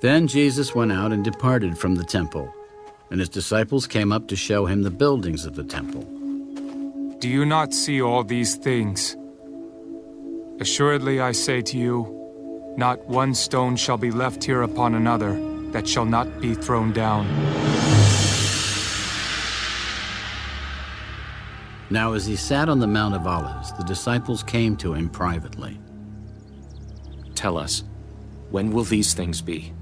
Then Jesus went out and departed from the temple, and his disciples came up to show him the buildings of the temple. Do you not see all these things? Assuredly I say to you, not one stone shall be left here upon another that shall not be thrown down. Now as he sat on the Mount of Olives, the disciples came to him privately. Tell us, when will these things be?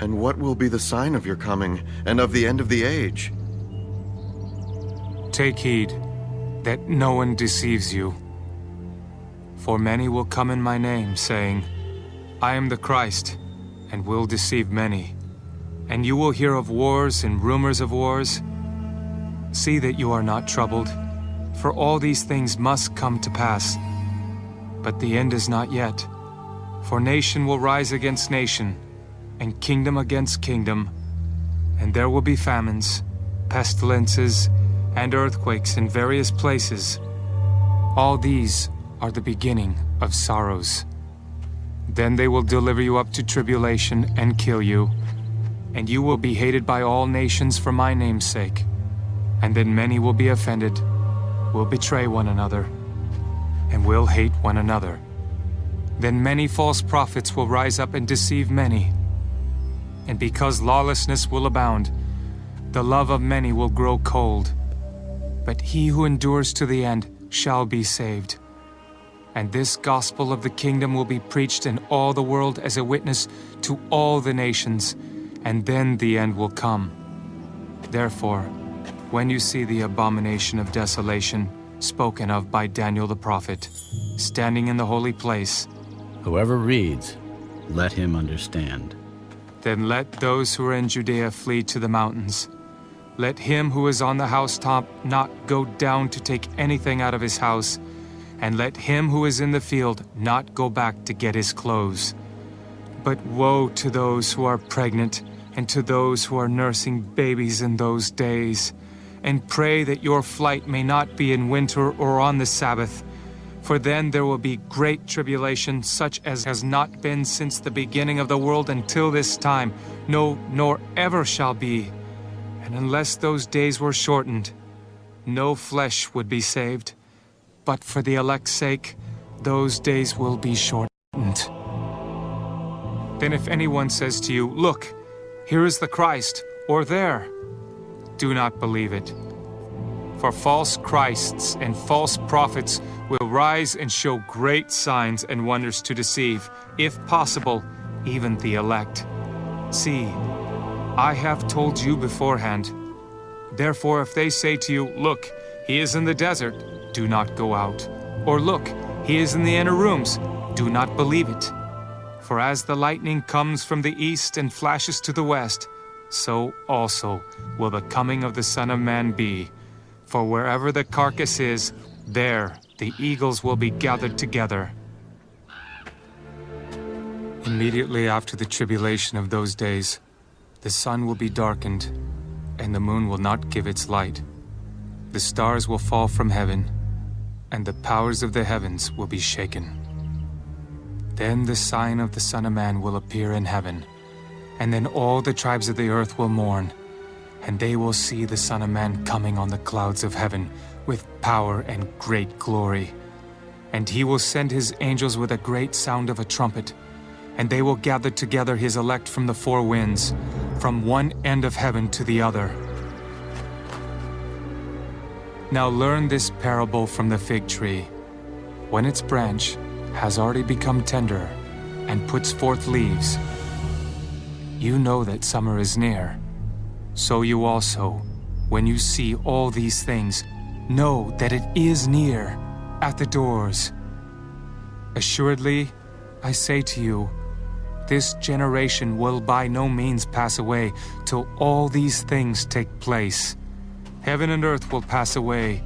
And what will be the sign of your coming and of the end of the age? Take heed that no one deceives you. For many will come in my name, saying, I am the Christ, and will deceive many. And you will hear of wars and rumors of wars. See that you are not troubled, for all these things must come to pass. But the end is not yet. For nation will rise against nation, and kingdom against kingdom, and there will be famines, pestilences, and earthquakes in various places. All these are the beginning of sorrows. Then they will deliver you up to tribulation and kill you, and you will be hated by all nations for my name's sake. And then many will be offended, will betray one another, and will hate one another. Then many false prophets will rise up and deceive many and because lawlessness will abound, the love of many will grow cold. But he who endures to the end shall be saved. And this gospel of the kingdom will be preached in all the world as a witness to all the nations, and then the end will come. Therefore, when you see the abomination of desolation spoken of by Daniel the prophet, standing in the holy place, Whoever reads, let him understand. Then let those who are in Judea flee to the mountains. Let him who is on the housetop not go down to take anything out of his house, and let him who is in the field not go back to get his clothes. But woe to those who are pregnant, and to those who are nursing babies in those days. And pray that your flight may not be in winter or on the Sabbath, for then there will be great tribulation, such as has not been since the beginning of the world until this time, no, nor ever shall be. And unless those days were shortened, no flesh would be saved. But for the elect's sake, those days will be shortened. Then if anyone says to you, Look, here is the Christ, or there, do not believe it. For false Christs and false prophets will rise and show great signs and wonders to deceive, if possible, even the elect. See, I have told you beforehand. Therefore, if they say to you, Look, he is in the desert, do not go out. Or look, he is in the inner rooms, do not believe it. For as the lightning comes from the east and flashes to the west, so also will the coming of the Son of Man be. For wherever the carcass is, there the eagles will be gathered together. Immediately after the tribulation of those days, the sun will be darkened, and the moon will not give its light. The stars will fall from heaven, and the powers of the heavens will be shaken. Then the sign of the Son of Man will appear in heaven, and then all the tribes of the earth will mourn, and they will see the Son of Man coming on the clouds of heaven with power and great glory. And he will send his angels with a great sound of a trumpet, and they will gather together his elect from the four winds, from one end of heaven to the other. Now learn this parable from the fig tree. When its branch has already become tender and puts forth leaves, you know that summer is near. So you also, when you see all these things, Know that it is near, at the doors. Assuredly, I say to you, this generation will by no means pass away till all these things take place. Heaven and earth will pass away,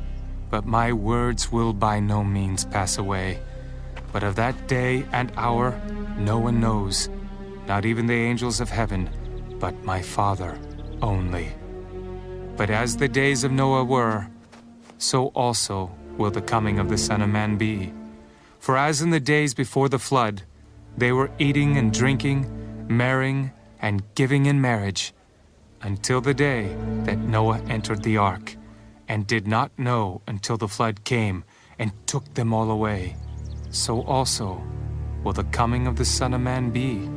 but my words will by no means pass away. But of that day and hour no one knows, not even the angels of heaven, but my Father only. But as the days of Noah were, so also will the coming of the Son of Man be. For as in the days before the flood, they were eating and drinking, marrying, and giving in marriage, until the day that Noah entered the ark, and did not know until the flood came and took them all away. So also will the coming of the Son of Man be.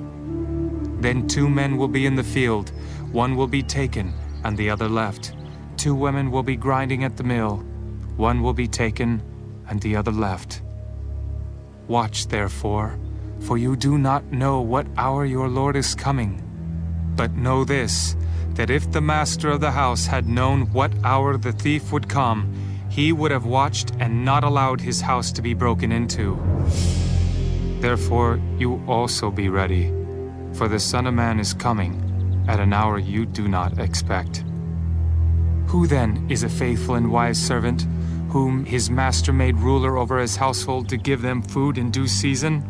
Then two men will be in the field, one will be taken, and the other left. Two women will be grinding at the mill, one will be taken, and the other left. Watch therefore, for you do not know what hour your Lord is coming. But know this, that if the master of the house had known what hour the thief would come, he would have watched and not allowed his house to be broken into. Therefore, you also be ready, for the Son of Man is coming at an hour you do not expect. Who then is a faithful and wise servant, whom his master made ruler over his household to give them food in due season?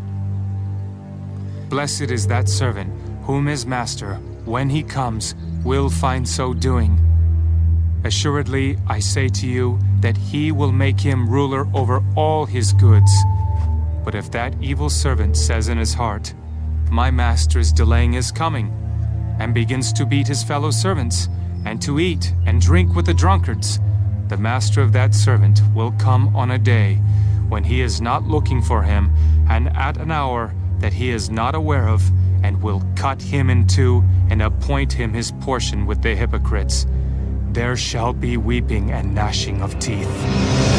Blessed is that servant whom his master, when he comes, will find so doing. Assuredly, I say to you that he will make him ruler over all his goods. But if that evil servant says in his heart, My master is delaying his coming, and begins to beat his fellow servants, and to eat and drink with the drunkards, the master of that servant will come on a day when he is not looking for him, and at an hour that he is not aware of, and will cut him in two and appoint him his portion with the hypocrites. There shall be weeping and gnashing of teeth.